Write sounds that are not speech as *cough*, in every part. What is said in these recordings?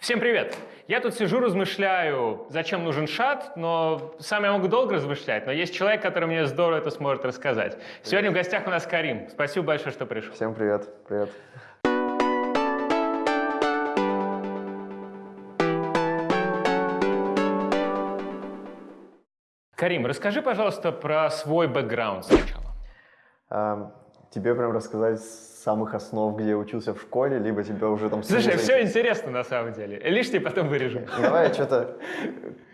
Всем привет! Я тут сижу, размышляю, зачем нужен шат, но сам я могу долго размышлять, но есть человек, который мне здорово это сможет рассказать. Сегодня в гостях у нас Карим. Спасибо большое, что пришел. Всем привет. Привет. Карим, расскажи, пожалуйста, про свой бэкграунд сначала. Тебе прям рассказать самых основ, где учился в школе, либо тебе уже там... Слушай, все интересно на самом деле. Лишнее потом вырежем. Давай я что-то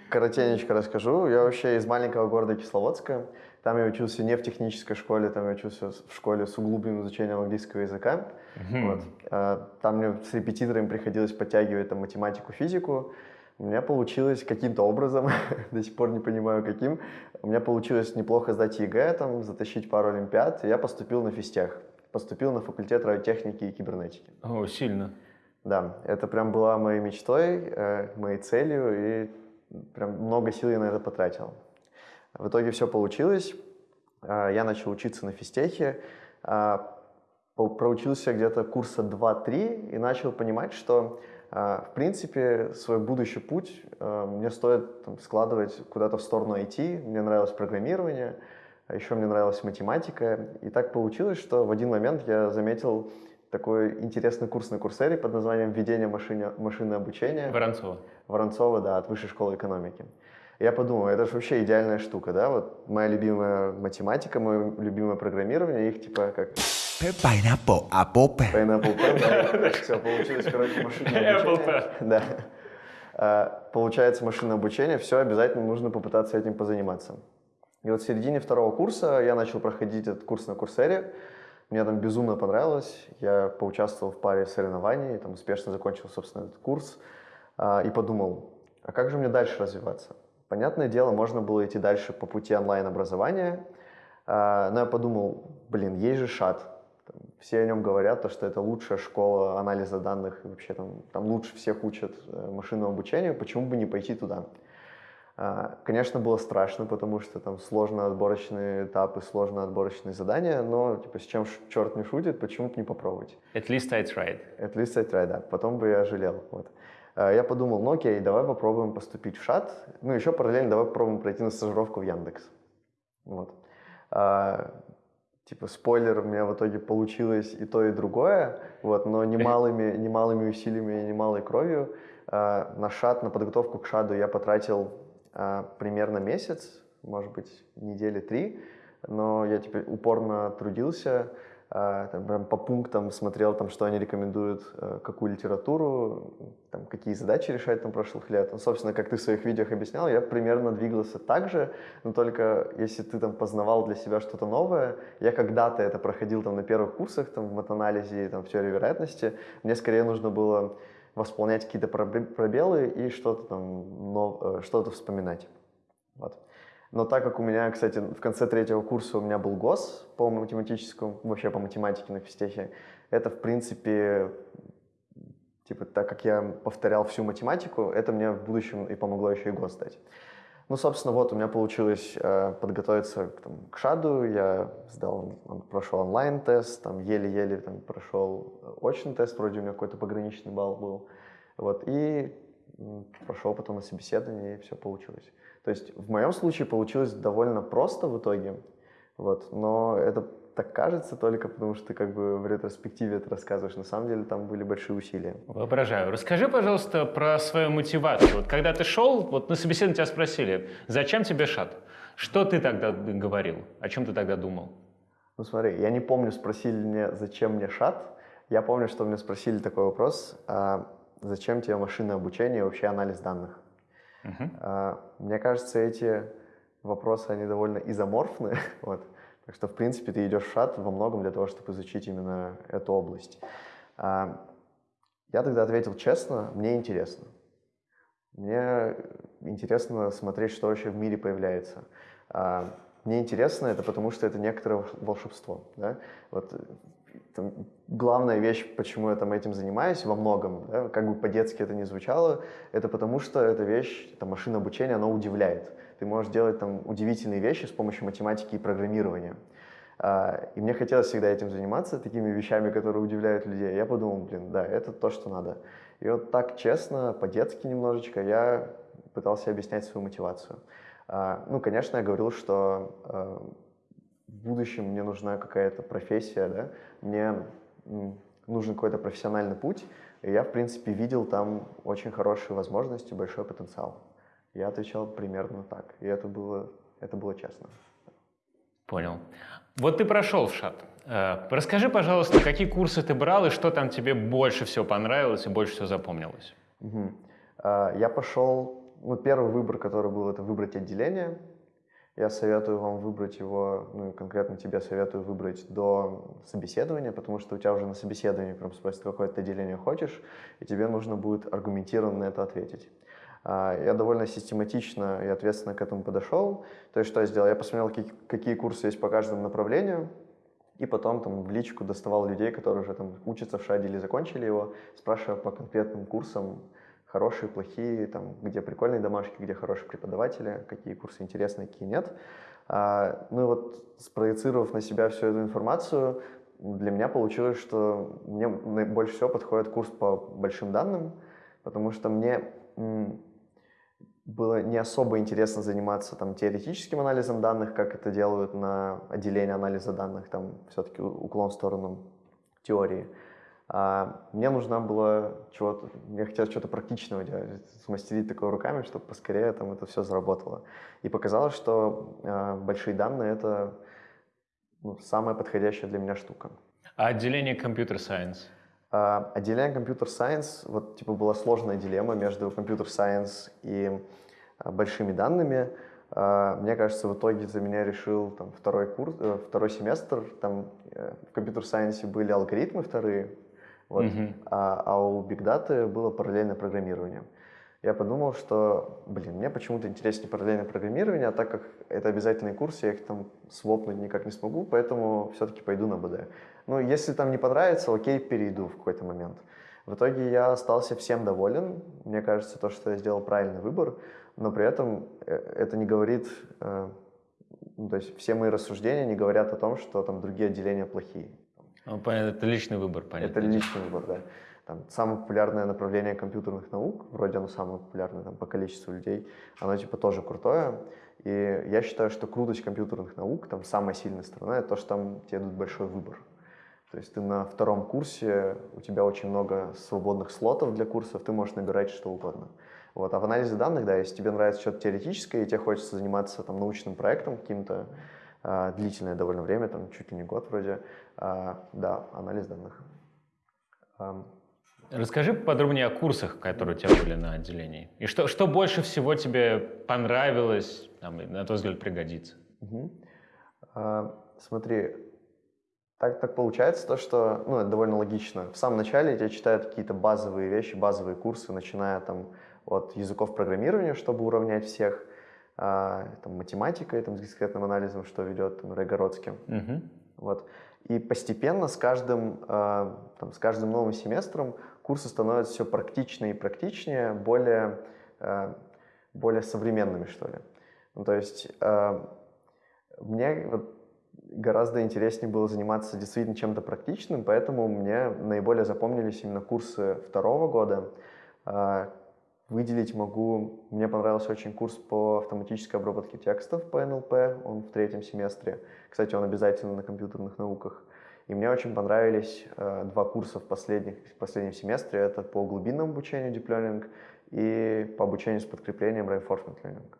коротенечко расскажу. Я вообще из маленького города Кисловодска. Там я учился не в технической школе, там я учился в школе с углубленным изучением английского языка. Вот. А, Там мне с репетиторами приходилось подтягивать там, математику, физику. У меня получилось каким-то образом, *laughs* до сих пор не понимаю каким, у меня получилось неплохо сдать ЕГЭ, там, затащить пару олимпиад, и я поступил на физтех. Поступил на факультет радиотехники и кибернетики. О, сильно. Да, это прям была моей мечтой, э, моей целью, и прям много сил я на это потратил. В итоге все получилось. А, Я начал учиться на физтехе, по- проучился где-то курса 2-3 и начал понимать, что, в принципе, свой будущий путь а, мне стоит там, складывать куда-то в сторону IT. Мне нравилось программирование, а еще мне нравилась математика. И так получилось, что в один момент я заметил такой интересный курс на Курсере под названием «Введение машине, машинное обучение». Воронцова. Воронцова, да, от Высшей школы экономики. Я подумал, это же вообще идеальная штука, да, вот моя любимая математика, мое любимое программирование, их типа как Pineapple, apple, Pineapple Pen, да, *laughs* все, получилось, короче, машинное Apple обучение. Да. А, Получается машинное обучение, все, обязательно нужно попытаться этим позаниматься. И вот в середине второго курса я начал проходить этот курс на Курсере, мне там безумно понравилось, я поучаствовал в паре соревнований, там успешно закончил, собственно, этот курс, а, и подумал, а как же мне дальше развиваться? Понятное дело, можно было идти дальше по пути онлайн-образования, а, но я подумал, блин, есть же шат, все о нем говорят, то, что это лучшая школа анализа данных, и вообще там, там лучше всех учат э, машинному обучению, почему бы не пойти туда? А, Конечно, было страшно, потому что там сложно отборочные этапы, сложно отборочные задания, но типа с чем черт не шутит, почему бы не попробовать? At least I tried. At least I tried, да. Потом бы я жалел. Вот. А, Я подумал, ну окей, давай попробуем поступить в ШАТ. Ну, еще параллельно давай попробуем пройти на стажировку в Яндекс. Вот. Типа, спойлер, у меня в итоге получилось и то, и другое, вот, но немалыми, немалыми усилиями и немалой кровью. А, На ШАТ, на подготовку к ШАДу я потратил а, примерно месяц, может быть, недели три, но я теперь упорно трудился, там, прям по пунктам смотрел, там, что они рекомендуют, э, какую литературу, там, какие задачи решать там, прошлых лет. Ну, собственно, как ты в своих видео объяснял, я примерно двигался так же, но только если ты там познавал для себя что-то новое, я когда-то это проходил там на первых курсах, там, в матанализе там, в теории вероятности, мне скорее нужно было восполнять какие-то пробе- пробелы и что-то там, нов- э, что-то вспоминать. Вот. Но так как у меня, кстати, в конце третьего курса у меня был ГОС по математическому, вообще по математике на физтехе, это, в принципе, типа, так как я повторял всю математику, это мне в будущем и помогло еще и ГОС сдать. Ну, собственно, вот у меня получилось э, подготовиться к, там, к ШАДу, я сдал, он- прошел онлайн-тест, там еле-еле там, прошел э, очный тест, вроде у меня какой-то пограничный балл был, вот, и прошел потом на собеседование, и все получилось. То есть в моем случае получилось довольно просто в итоге, вот, но это так кажется только потому, что ты как бы в ретроспективе это рассказываешь. На самом деле там были большие усилия. Воображаю. Расскажи, пожалуйста, про свою мотивацию. Вот когда ты шел, вот на собеседовании тебя спросили, зачем тебе шат? Что ты тогда говорил? О чем ты тогда думал? Ну смотри, я не помню, спросили мне, зачем мне шат. Я помню, что мне спросили такой вопрос, а, зачем тебе машинное обучение и вообще анализ данных. А, Мне кажется, эти вопросы, они довольно изоморфны. *laughs* Вот. Так что, в принципе, ты идешь в шат во многом для того, чтобы изучить именно эту область. А, Я тогда ответил честно, мне интересно. Мне интересно смотреть, что вообще в мире появляется. А, Мне интересно это потому, что это некоторое волш- волшебство. Да? Вот, там, главная вещь, почему я там этим занимаюсь во многом, да, как бы по-детски это не звучало, это потому что эта вещь, это машина обучения, она удивляет. Ты можешь делать там удивительные вещи с помощью математики и программирования. А, И мне хотелось всегда этим заниматься, такими вещами, которые удивляют людей. Я подумал, блин, да, это то, что надо. И вот так честно, по-детски немножечко, я пытался объяснять свою мотивацию. А, ну, конечно, я говорил, что а, в будущем мне нужна какая-то профессия, да, мне нужен какой-то профессиональный путь, и я, в принципе, видел там очень хорошие возможности, большой потенциал. Я отвечал примерно так, и это было, это было честно. Понял. Вот ты прошел в ШАТ. Э, расскажи, пожалуйста, какие курсы ты брал и что там тебе больше всего понравилось и больше всего запомнилось? Угу. Я пошел, ну, первый выбор, который был, это выбрать отделение. Я советую вам выбрать его, ну, конкретно тебе советую выбрать до собеседования, потому что у тебя уже на собеседовании прям спросят, какое ты отделение хочешь, и тебе нужно будет аргументированно на это ответить. А, я довольно систематично и ответственно к этому подошел. То есть что я сделал? Я посмотрел, какие курсы есть по каждому направлению, и потом там в личку доставал людей, которые уже там учатся в ШАДе или закончили его, спрашивая по конкретным курсам, хорошие, плохие, там, где прикольные домашки, где хорошие преподаватели, какие курсы интересные, какие нет. А, ну и вот спроецировав на себя всю эту информацию, для меня получилось, что мне больше всего подходит курс по большим данным, потому что мне было не особо интересно заниматься там, теоретическим анализом данных, как это делают на отделении анализа данных, там все-таки уклон в сторону теории. А мне нужно было чего-то, мне хотелось что-то практичного делать, смастерить такое руками, чтобы поскорее там это все заработало. И показалось, что э, большие данные — это ну, самая подходящая для меня штука. А отделение Science? А, отделение Computer Science, вот типа была сложная дилемма между Computer Science и а, большими данными. А, мне кажется, в итоге за меня решил там, второй, курс, э, второй семестр. Там э, в Computer Science были алгоритмы вторые, вот, mm-hmm. а, а у Big Data было параллельное программирование. Я подумал, что, блин, мне почему-то интереснее параллельное программирование, а так как это обязательный курс, я их там свопнуть никак не смогу, поэтому все-таки пойду на БД. Ну, если там не понравится, окей, перейду в какой-то момент. В итоге я остался всем доволен. Мне кажется, то, что я сделал правильный выбор, но при этом э, это не говорит, э, ну, то есть все мои рассуждения не говорят о том, что там другие отделения плохие. Ну, это личный выбор, понятно. Это личный выбор, да. Там, самое популярное направление компьютерных наук, вроде оно самое популярное там, по количеству людей, оно типа тоже крутое. И я считаю, что крутость компьютерных наук, там самая сильная сторона, это то, что там тебе дают большой выбор. То есть ты на втором курсе, у тебя очень много свободных слотов для курсов, ты можешь набирать что угодно. Вот. А в анализе данных, да, если тебе нравится что-то теоретическое, и тебе хочется заниматься там, научным проектом каким-то, длительное довольно время, там, чуть ли не год вроде, э, да, анализ данных. Расскажи подробнее о курсах, которые у тебя были на отделении. И что, что больше всего тебе понравилось, там, на твой взгляд, пригодится? Угу. А, смотри, так, так получается то, что, ну, это довольно логично. В самом начале тебя читают какие-то базовые вещи, базовые курсы, начиная там от языков программирования, чтобы уравнять всех, а, там, математикой, там, с дискретным анализом, что ведет там, Рэй Городский. Угу. Вот. И постепенно с каждым, а, там, с каждым новым семестром курсы становятся все практичнее и практичнее, более, а, более современными, что ли. Ну, то есть мне вот, гораздо интереснее было заниматься действительно чем-то практичным, поэтому мне наиболее запомнились именно курсы второго года. Выделить могу, мне понравился очень курс по автоматической обработке текстов по НЛП, он в третьем семестре. Кстати, он обязательно на компьютерных науках. И мне очень понравились э, два курса в, последних, в последнем семестре. Это по глубинному обучению Deep Learning и по обучению с подкреплением Reinforcement Learning.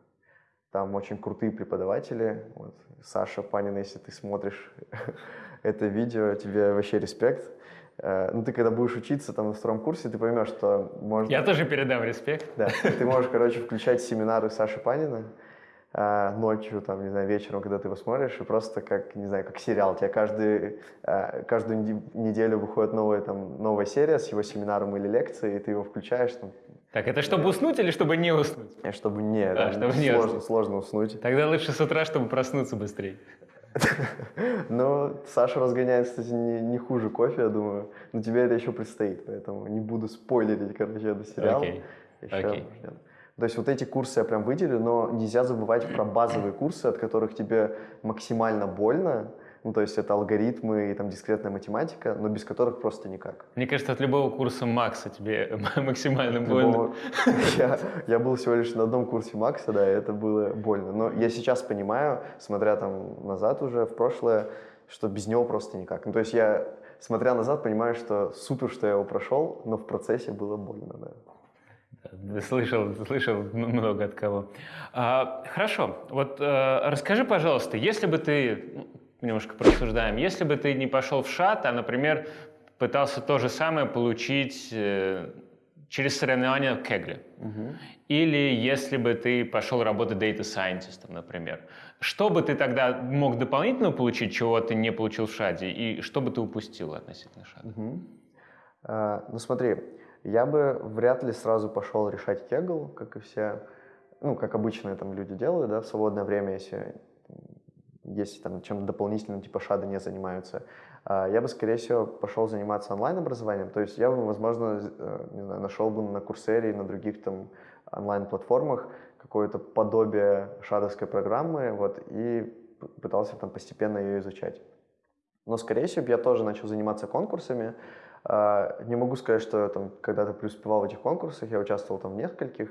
Там очень крутые преподаватели. Вот. Саша Панин, если ты смотришь *laughs* это видео, тебе вообще респект. Э, ну, ты когда будешь учиться там на втором курсе, ты поймешь, что можно... Я тоже передам респект. Да, ты можешь, короче, включать семинары Саши Панина э, ночью, там, не знаю, вечером, когда ты его смотришь, и просто как, не знаю, как сериал. У тебя каждый, э, каждую неделю выходит новая, там, новая серия с его семинаром или лекцией, и ты его включаешь, там, так, это чтобы уснуть или чтобы не уснуть? Чтобы не, а, чтобы не сложно, уснуть. сложно уснуть. Тогда лучше с утра, чтобы проснуться быстрее. Ну, Саша разгоняет, кстати, не, не хуже кофе, я думаю. Но тебе это еще предстоит, поэтому не буду спойлерить, короче, это сериал. Окей, okay. okay. То есть вот эти курсы я прям выделю, но нельзя забывать про базовые курсы, от которых тебе максимально больно, Ну, то есть это алгоритмы и там дискретная математика, но без которых просто никак. Мне кажется, от любого курса Макса тебе *laughs* максимально больно. *laughs* Я, я был всего лишь на одном курсе Макса, да, и это было больно. Но я сейчас понимаю, смотря там назад уже, в прошлое, что без него просто никак. Ну, то есть я, смотря назад, понимаю, что супер, что я его прошел, но в процессе было больно, да. Слышал, слышал много от кого. А, хорошо, вот э, расскажи, пожалуйста, если бы ты, немножко порассуждаем, если бы ты не пошел в шат, а, например, пытался то же самое получить э, через соревнования в Кегле, или если бы ты пошел работать data scientist, например, что бы ты тогда мог дополнительно получить, чего ты не получил в шаде, и что бы ты упустил относительно шада? Мгм. А, ну смотри, я бы вряд ли сразу пошел решать кегл, как и все, ну, как обычные там люди делают, да, в свободное время, если, если там чем-то дополнительным типа шада не занимаются. А, я бы, скорее всего, пошел заниматься онлайн-образованием, то есть я бы, возможно, э, не знаю, нашел бы на Курсере и на других там онлайн-платформах какое-то подобие шадовской программы, вот, и пытался там постепенно ее изучать. Но, скорее всего, я тоже начал заниматься конкурсами. А, Не могу сказать, что я там когда-то преуспевал в этих конкурсах, я участвовал там в нескольких.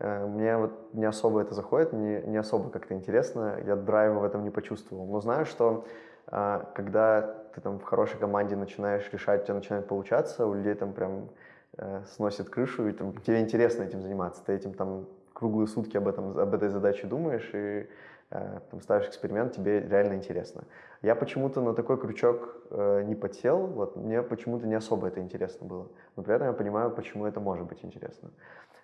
Э, Мне вот не особо это заходит, не, не особо как-то интересно, я драйва в этом не почувствовал. Но знаю, что а, когда ты там в хорошей команде начинаешь решать, у тебя начинает получаться, у людей там прям э, сносит крышу, и там, тебе интересно этим заниматься. Ты этим там круглые сутки об, этом, об этой задаче думаешь и э, там, ставишь эксперимент, тебе реально интересно. Я почему-то на такой крючок э, не подсел, вот мне почему-то не особо это интересно было. Но при этом я понимаю, почему это может быть интересно.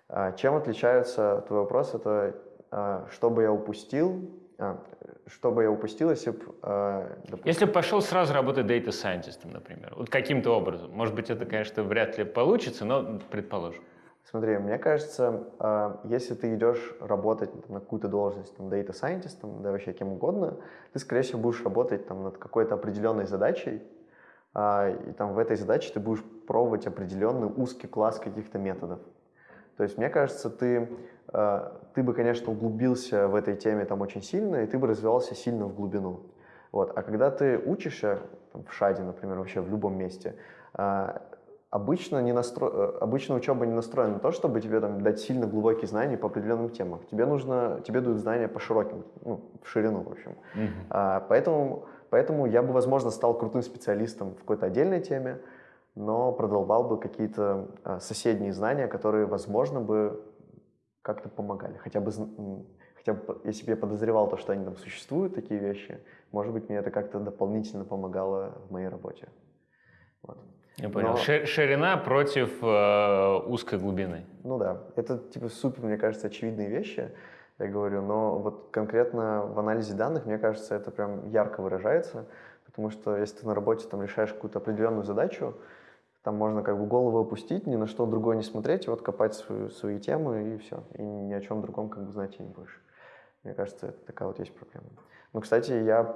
А, чем отличается твой вопрос? Это а, что бы я упустил, а, что бы я упустил, если бы, а, допустим, Если бы пошел сразу работать data scientist, например, вот каким-то образом, может быть, это, конечно, вряд ли получится, но предположим. Смотри, мне кажется, а, если ты идешь работать на какую-то должность, там, data scientist, там, да вообще кем угодно, ты, скорее всего, будешь работать там, над какой-то определенной задачей, а, и там в этой задаче ты будешь пробовать определенный узкий класс каких-то методов. То есть, мне кажется, ты, а, ты бы, конечно, углубился в этой теме там очень сильно, и ты бы развивался сильно в глубину. Вот. А когда ты учишься там, в ШАДе, например, вообще в любом месте, обычно, не настро... э, обычно учеба не настроена на то, чтобы тебе там, дать сильно глубокие знания по определенным темам. Тебе нужно, тебе дают знания по широким, ну, в ширину, в общем. А, поэтому, поэтому я бы, возможно, стал крутым специалистом в какой-то отдельной теме, но продолбал бы какие-то а, соседние знания, которые, возможно, бы как-то помогали. Хотя бы, хотя бы, если бы я подозревал то, что они там существуют, такие вещи, может быть, мне это как-то дополнительно помогало в моей работе. Вот. Я понял. Но- Ши- Ширина против э, узкой глубины. Ну да, это типа супер, мне кажется, очевидные вещи, я говорю, но вот конкретно в анализе данных, мне кажется, это прям ярко выражается, потому что если ты на работе там решаешь какую-то определенную задачу, там можно как бы голову опустить, ни на что другое не смотреть, вот копать свою- свои темы и все, и ни о чем другом как бы знать и не будешь. Мне кажется, это такая вот есть проблема. Ну, кстати, я,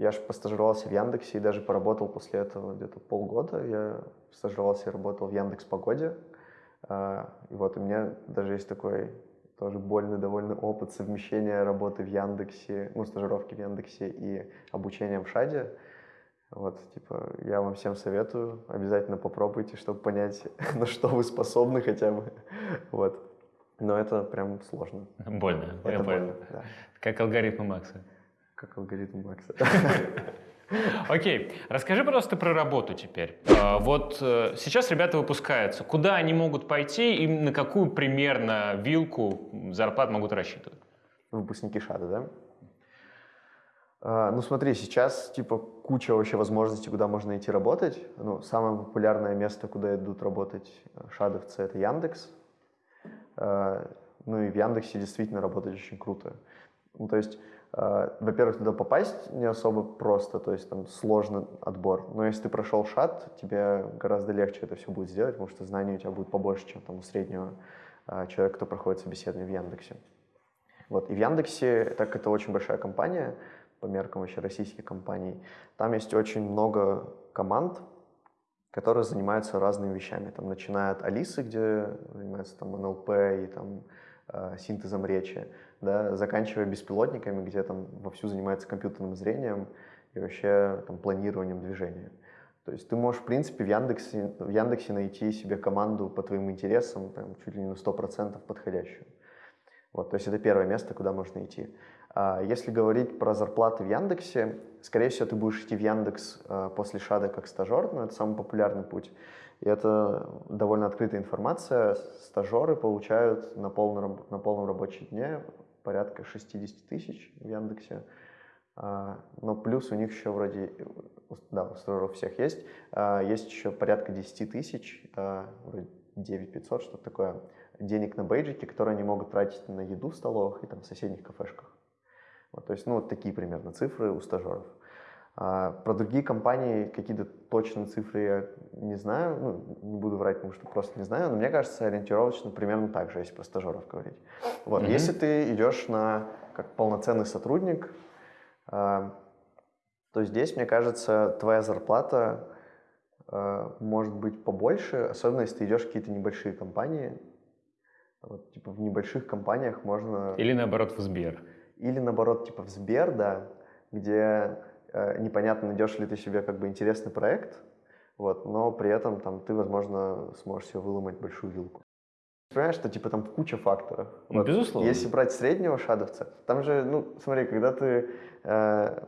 я же постажировался в Яндексе и даже поработал после этого где-то полгода. Я стажировался и работал в Яндекс Погоде. А, И вот у меня даже есть такой тоже больный довольно опыт совмещения работы в Яндексе, ну, стажировки в Яндексе и обучения в ШАДе. Вот, типа, я вам всем советую, обязательно попробуйте, чтобы понять, *laughs* на что вы способны хотя бы. Вот. Но это прям сложно. Больно, я Это понял. больно, да. Как алгоритмы Макса. Как алгоритм Макса. *laughs* Окей, расскажи, пожалуйста, про работу теперь. А, Вот э, сейчас ребята выпускаются. Куда они могут пойти и на какую примерно вилку зарплат могут рассчитывать? Выпускники ШАДа, да? А, Ну смотри, сейчас типа куча вообще возможностей, куда можно идти работать. Ну, самое популярное место, куда идут работать э, шадовцы, это Яндекс. А, Ну и в Яндексе действительно работать очень круто. Ну, то есть, во-первых, туда попасть не особо просто, то есть там сложный отбор. Но если ты прошел шат, тебе гораздо легче это все будет сделать, потому что знаний у тебя будет побольше, чем там у среднего а, человека, кто проходит собеседование в Яндексе. Вот. И в Яндексе, так это очень большая компания, по меркам вообще российских компаний, там есть очень много команд, которые занимаются разными вещами. Там, начиная от Алисы, где занимаются там НЛП и там э, синтезом речи, да, заканчивая беспилотниками, где там вовсю занимается компьютерным зрением и вообще там, планированием движения. То есть ты можешь, в принципе, в Яндексе, в Яндексе найти себе команду по твоим интересам, прям чуть ли не на 100% подходящую. Вот, то есть это первое место, куда можно идти. А если говорить про зарплаты в Яндексе, скорее всего, ты будешь идти в Яндекс э, после ШАДа как стажер, но это самый популярный путь. И это довольно открытая информация. Стажеры получают на полном, на полном рабочем дне порядка 60 тысяч в Яндексе. А, но плюс у них еще вроде, да, у стажеров всех есть, а, есть еще порядка 10 тысяч, а, вроде 9 500, что-то такое, денег на бейджики, которые они могут тратить на еду в столовых и там в соседних кафешках. Вот, то есть, ну, вот такие примерно цифры у стажеров. А, про другие компании какие-то точные цифры я не знаю, ну, не буду врать, потому что просто не знаю, но мне кажется, ориентировочно примерно так же, если про стажеров говорить. Вот, mm-hmm. Если ты идешь на как полноценный сотрудник, а, то здесь, мне кажется, твоя зарплата а, может быть побольше, особенно если ты идешь в какие-то небольшие компании. Вот, типа в небольших компаниях можно... Или наоборот в Сбер. Или наоборот, типа в Сбер, да, где непонятно, найдешь ли ты себе как бы интересный проект, вот, но при этом там ты, возможно, сможешь себе выломать большую вилку. Понимаешь, что типа там куча факторов. Ну, вот, безусловно. Если брать среднего шадовца, там же, ну, смотри, когда ты э,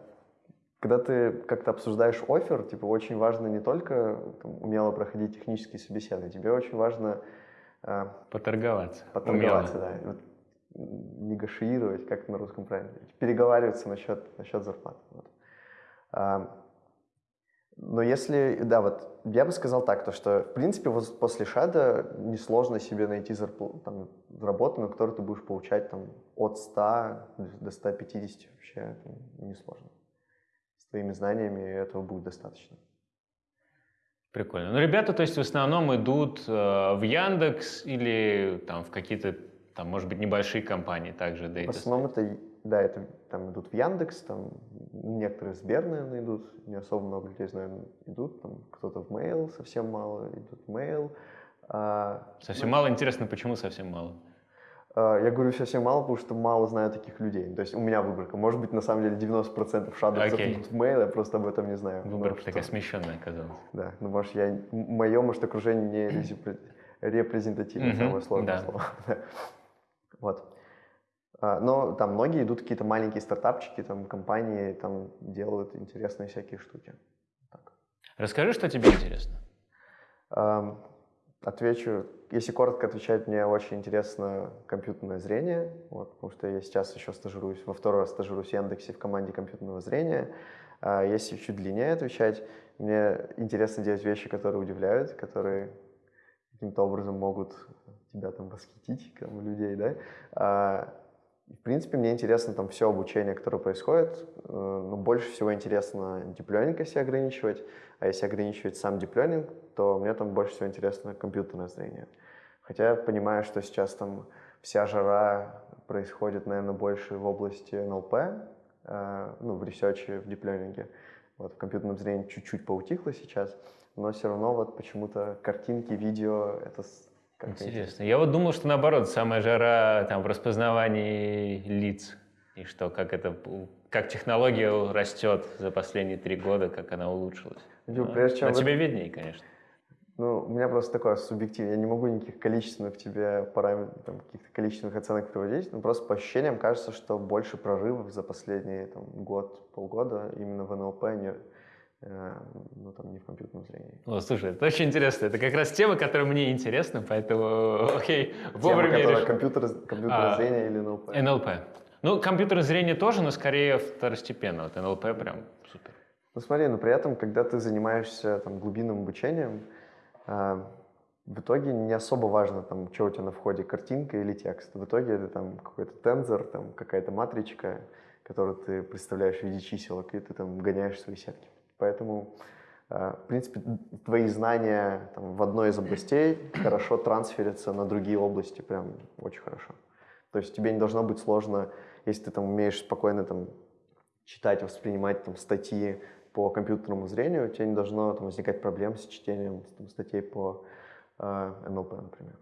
когда ты как-то обсуждаешь офер, типа очень важно не только там, умело проходить технические собеседования, тебе очень важно э, поторговаться. Поторговаться, умело. да негашиировать, как на русском правильно, переговариваться насчет, насчет зарплаты. Вот. Но если, да, вот я бы сказал так, то что, в принципе, вот после шада несложно себе найти зарплату, там, работу, на которую ты будешь получать там, от 100 до 150 вообще несложно. С твоими знаниями этого будет достаточно. Прикольно. Ну, ребята, то есть в основном идут э, в Яндекс или там в какие-то там, может быть, небольшие компании также Data В основном это, да, это там идут в Яндекс, там некоторые в Сбер, наверное, идут, не особо много людей, наверное, идут, там кто-то в Mail, совсем мало идут в Mail. А, совсем ну, мало? Интересно, почему совсем мало? А, я говорю совсем мало, потому что мало знаю таких людей. То есть у меня выборка. Может быть, на самом деле 90% шадовцев okay. идут в Mail, я просто об этом не знаю. Выборка такая смещенная оказалась. Да, ну может, я, мое, может, окружение не репрезентативное, самое сложное слово. *laughs* Вот. А, но там многие идут какие-то маленькие стартапчики, там компании там делают интересные всякие штуки. Так. Расскажи, что тебе интересно. Отвечу, если коротко отвечать, мне очень интересно компьютерное зрение, вот, потому что я сейчас еще стажируюсь, во второй раз стажируюсь в Яндексе в команде компьютерного зрения. А если чуть длиннее отвечать, мне интересно делать вещи, которые удивляют, которые каким-то образом могут тебя там восхитить, там, людей, да. В принципе, мне интересно там все обучение, которое происходит, э, но больше всего интересно диплёнинг, если ограничивать, а если ограничивать сам диплёнинг, то мне там больше всего интересно компьютерное зрение. Хотя я понимаю, что сейчас там вся жара происходит, наверное, больше в области НЛП, э, ну, в research е, в deep learning е. Вот в компьютерном зрении чуть-чуть поутихло сейчас, но все равно вот почему-то картинки, видео — это Интересно. Я вот думал, что наоборот, самая жара там в распознавании лиц. И что, как это, как технология растет за последние три года, как она улучшилась. Ну, прежде чем Но тебе виднее, конечно. Ну, у меня просто такое субъективное. Я не могу никаких количественных тебе параметров, там, каких-то количественных оценок приводить, но просто по ощущениям кажется, что больше прорывов за последние там, год, полгода именно в NLP, не, Э, ну, там, не в компьютерном зрении. О, слушай, это очень интересно. Это как раз тема, которая мне интересна, поэтому, *laughs* окей, вовремя Тема, которая компьютер, компьютерное а, зрение или НЛП? НЛП. Ну, компьютерное зрение тоже, но скорее второстепенно. Вот НЛП прям супер. Ну, смотри, но при этом, когда ты занимаешься там, глубинным обучением, э, в итоге не особо важно, там, что у тебя на входе, картинка или текст. В итоге это там какой-то тензор, там, какая-то матричка, которую ты представляешь в виде чиселок, и ты там гоняешь свои сетки. Поэтому, э, в принципе, твои знания там, в одной из областей хорошо трансферятся на другие области, прям очень хорошо. То есть тебе не должно быть сложно, если ты там умеешь спокойно там, читать, воспринимать там, статьи по компьютерному зрению, тебе не должно там, возникать проблем с чтением там, статей по э, НЛП, например.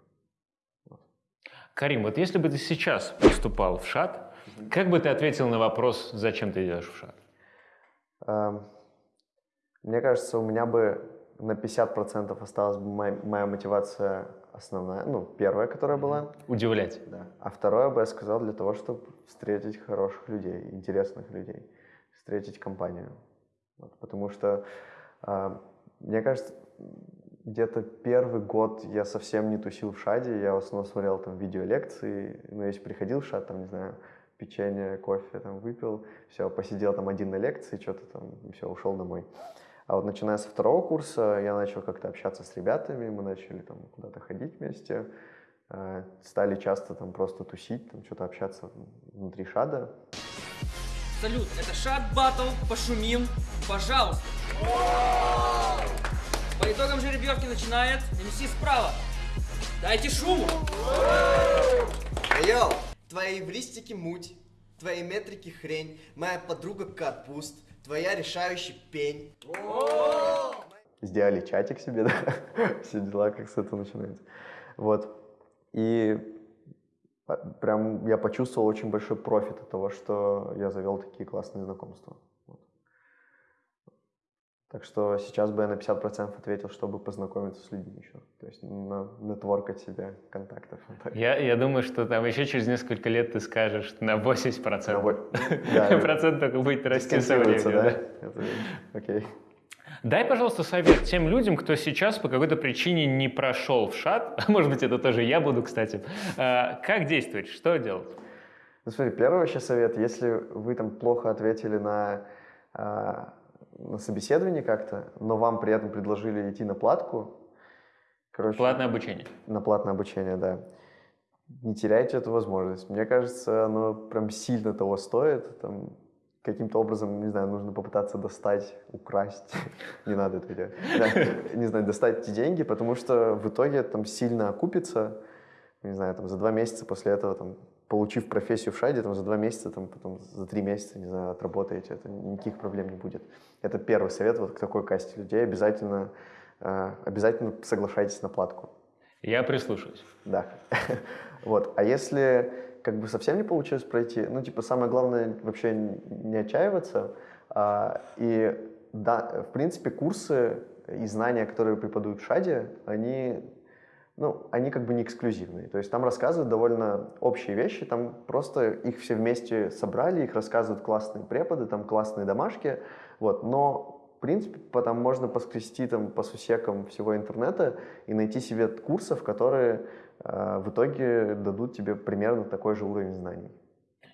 Карим, вот если бы ты сейчас поступал в ШАТ, как бы ты ответил на вопрос, зачем ты идешь в ШАТ? Эм, Мне кажется, у меня бы на 50% осталась бы моя, моя мотивация основная, ну, первая, которая была. Удивлять. Да. А второе бы я сказал для того, чтобы встретить хороших людей, интересных людей, встретить компанию. Вот, потому что, э, мне кажется, где-то первый год я совсем не тусил в шаде, я в основном смотрел там видеолекции, ну, если приходил в шад, там, не знаю, печенье, кофе там выпил, все, посидел там один на лекции, что-то там, все, ушел домой. А вот начиная со второго курса я начал как-то общаться с ребятами, мы начали там куда-то ходить вместе, э, стали часто там просто тусить, там что-то общаться внутри шада. Салют, это Шат Батл, пошумим, пожалуйста. По итогам жеребьевки начинает МС справа. Дайте шуму. Йоу, твои эвристики муть, твои метрики хрень, моя подруга капуст, твоя решающий пень. сделали чатик себе, *laughs* да, все дела, как с этого начинаются. Вот. И а, прям я почувствовал очень большой профит от того, что я завел такие классные знакомства. Вот. Так что сейчас бы я на 50% ответил, чтобы познакомиться с людьми еще. Есть на нетворкать себе контактов. *laughs* Я, я думаю, что там еще через несколько лет ты скажешь на 80%. На во- *laughs* да. Процент только будет расти со временем. да? Это- Окей. Дай, пожалуйста, совет тем людям, кто сейчас по какой-то причине не прошел в шат, *laughs* может быть, это тоже я буду, кстати. А, Как действовать? Что делать? Ну, смотри, первый вообще совет, если вы там плохо ответили на, а, на собеседование как-то, но вам при этом предложили идти на платку, короче, Платное обучение. на платное обучение, да, не теряйте эту возможность. Мне кажется, оно прям сильно того стоит. Там, каким-то образом, не знаю, нужно попытаться достать, украсть, *laughs* не надо это делать, Да, не знаю, достать эти деньги, потому что в итоге там сильно окупится, не знаю, там за два месяца после этого, там, получив профессию в шаде, там за два месяца, там, потом за три месяца, не знаю, отработаете, это никаких проблем не будет. Это первый совет вот к такой касте людей. Обязательно, обязательно соглашайтесь на платку. Я прислушаюсь. Да. *laughs* Вот. А если как бы совсем не получилось пройти, ну, типа, самое главное вообще не отчаиваться. а, И да, в принципе, курсы и знания, которые преподают в ШАДе, они, ну, они как бы не эксклюзивные. То есть там рассказывают довольно общие вещи, там просто их все вместе собрали, их рассказывают классные преподы, там классные домашки, вот. Но в принципе, потом можно поскрести там по сусекам всего интернета и найти себе курсов, которые э, в итоге дадут тебе примерно такой же уровень знаний.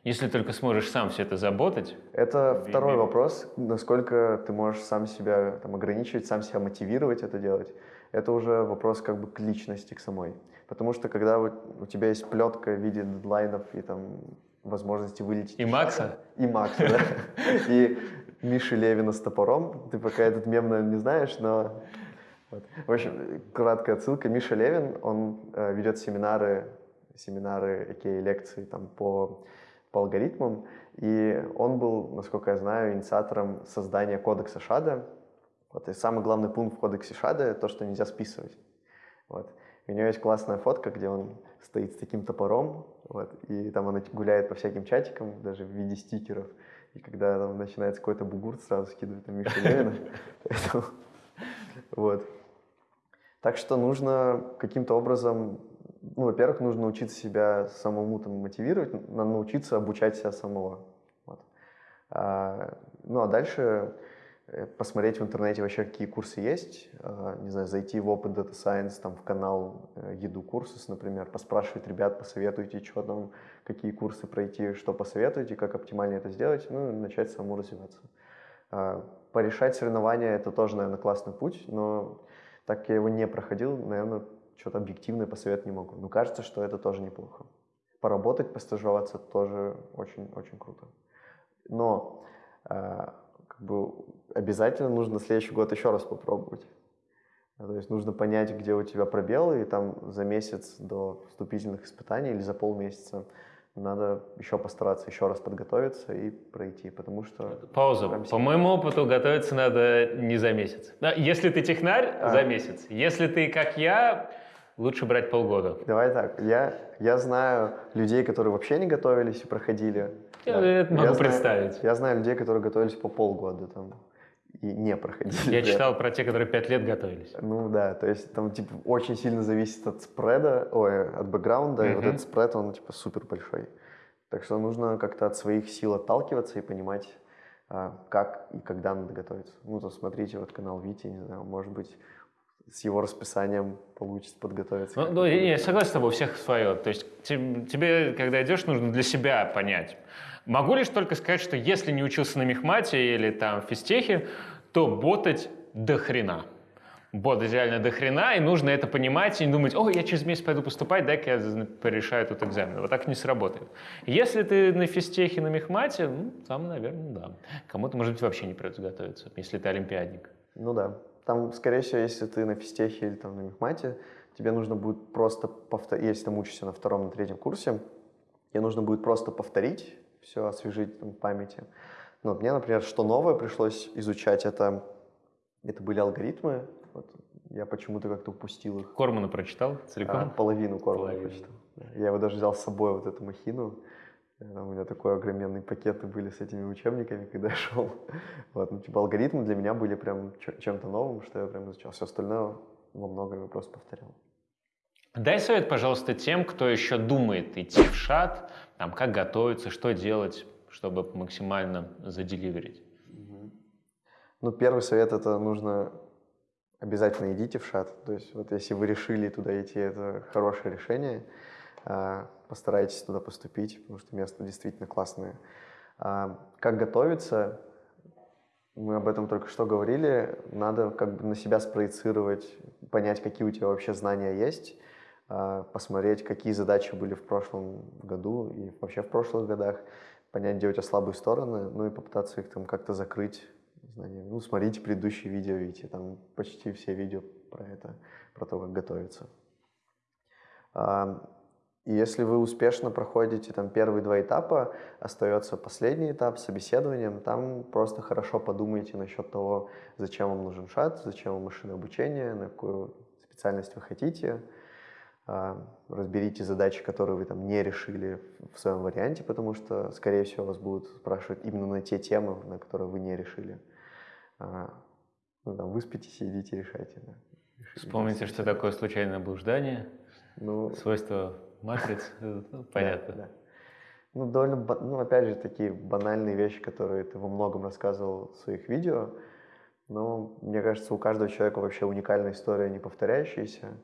Если только сможешь сам все это заботать. Это Ви- второй ви- вопрос, насколько ты можешь сам себя там, ограничивать, сам себя мотивировать это делать. Это уже вопрос как бы к личности, к самой. Потому что когда вот у тебя есть плетка в виде дедлайнов и там возможности вылететь... И Макса? шага, И Макса, *laughs* да. И Миши Левина с топором. Ты пока этот мем, наверное, не знаешь, но... вот. В общем, краткая отсылка. Миша Левин, он э, ведет семинары, семинары, какие лекции там по, по алгоритмам. И он был, насколько я знаю, инициатором создания кодекса Шада. Вот, и самый главный пункт в кодексе Шада — то, что нельзя списывать. Вот. У него есть классная фотка, где он стоит с таким топором, вот, и там он гуляет по всяким чатикам, даже в виде стикеров. И когда там начинается какой-то бугурт, сразу скидывает на Мишу Левина. *laughs* Вот. Так что нужно каким-то образом, ну, во-первых, нужно научиться себя самому там мотивировать, надо научиться обучать себя самого. Вот. А, ну, а дальше посмотреть в интернете вообще, какие курсы есть, а, не знаю, зайти в Open Data Science, там, в канал э, Еду Курсус, например, поспрашивать ребят, посоветуйте, что там, какие курсы пройти, что посоветуете, как оптимально это сделать, ну, и начать самому развиваться. Порешать соревнования – это тоже, наверное, классный путь, но так как я его не проходил, наверное, что-то объективное посоветовать не могу. Но кажется, что это тоже неплохо. Поработать, постажироваться тоже очень-очень круто. Но э, как бы обязательно нужно на следующий год еще раз попробовать. То есть нужно понять, где у тебя пробелы, и там за месяц до вступительных испытаний или за полмесяца надо еще постараться еще раз подготовиться и пройти, потому что... Пауза. Прям По моему опыту готовиться надо не за месяц. Если ты технарь, А. за месяц. Если ты, как я, лучше брать полгода. Давай так, я, я знаю людей, которые вообще не готовились и проходили. Я Да. это могу знаю- представить. я знаю людей, которые готовились по полгода там и не проходили. Я читал про те, которые пять лет готовились. Ну да, то есть там типа очень сильно зависит от спреда, ой, от бэкграунда, и вот этот спред, он типа супер большой. Так что нужно как-то от своих сил отталкиваться и понимать, а, как и когда надо готовиться. Ну, то смотрите вот канал Вити, не знаю, может быть, с его расписанием получится подготовиться. Ну, ну, я- согласен с тобой, у всех свое. То есть те- тебе, когда идешь, нужно для себя понять. Могу лишь только сказать, что если не учился на мехмате или там в физтехе, то ботать до хрена. Ботать реально до хрена, и нужно это понимать и не думать, о, я через месяц пойду поступать, дай-ка я порешаю тут экзамен. Вот так не сработает. Если ты на физтехе, на мехмате, ну, там, наверное, да. Кому-то, может быть, вообще не придется готовиться, если ты олимпиадник. Ну да. Там, скорее всего, если ты на физтехе или там на мехмате, тебе нужно будет просто повторить, если ты учишься на втором, на третьем курсе, тебе нужно будет просто повторить все, освежить там, в памяти. Ну, вот мне, например, что новое пришлось изучать, это, это были алгоритмы. Вот, я почему-то как-то упустил их. Кормана прочитал А, целиком? половину корма Половину. прочитал. Да. Я его даже взял с собой, вот эту махину. Э, Там у меня такой огроменный пакеты были с этими учебниками, когда я шел. *laughs* Вот, ну, типа алгоритмы для меня были прям чем-то новым, что я прям изучал. Все остальное во многом просто повторял. Дай совет, пожалуйста, тем, кто еще думает идти в шат, там, как готовиться, что делать, чтобы максимально заделиверить. Ну, первый совет это нужно обязательно идите в шат. То есть вот если вы решили туда идти, это хорошее решение. А, Постарайтесь туда поступить, потому что место действительно классное. А, Как готовиться? Мы об этом только что говорили. Надо как бы на себя спроецировать, понять, какие у тебя вообще знания есть, а, посмотреть, какие задачи были в прошлом году и вообще в прошлых годах, понять, где у тебя слабые стороны, ну и попытаться их там как-то закрыть знаниями. Ну, смотрите предыдущие видео, видите, там почти все видео про это, про то, как готовиться. И если вы успешно проходите там первые два этапа, остается последний этап с собеседованием, там просто хорошо подумайте насчет того, зачем вам нужен шат, зачем вам машинное обучение, на какую специальность вы хотите, А, разберите задачи, которые вы там не решили в своем варианте, потому что, скорее всего, вас будут спрашивать именно на те темы, на которые вы не решили. А, Ну, там, выспитесь и идите решайте. да. Вспомните, что такое случайное блуждание, Ну, свойства матриц, *laughs* ну, понятно. Ну, довольно, ну, опять же, такие банальные вещи, которые ты во многом рассказывал в своих видео. Но, мне кажется, у каждого человека вообще уникальная история, не повторяющаяся,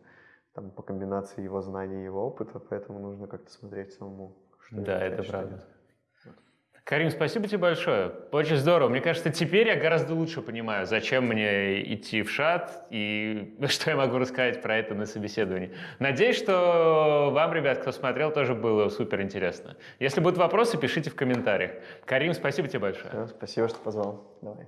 там, по комбинации его знаний и его опыта, поэтому нужно как-то смотреть самому. что Да, это правда. Карим, спасибо тебе большое. Очень здорово. Мне кажется, теперь я гораздо лучше понимаю, зачем мне идти в шат и *laughs* что я могу рассказать про это на собеседовании. Надеюсь, что вам, ребят, кто смотрел, тоже было супер интересно. Если будут вопросы, пишите в комментариях. Карим, спасибо тебе большое. Всё, спасибо, что позвал. Давай.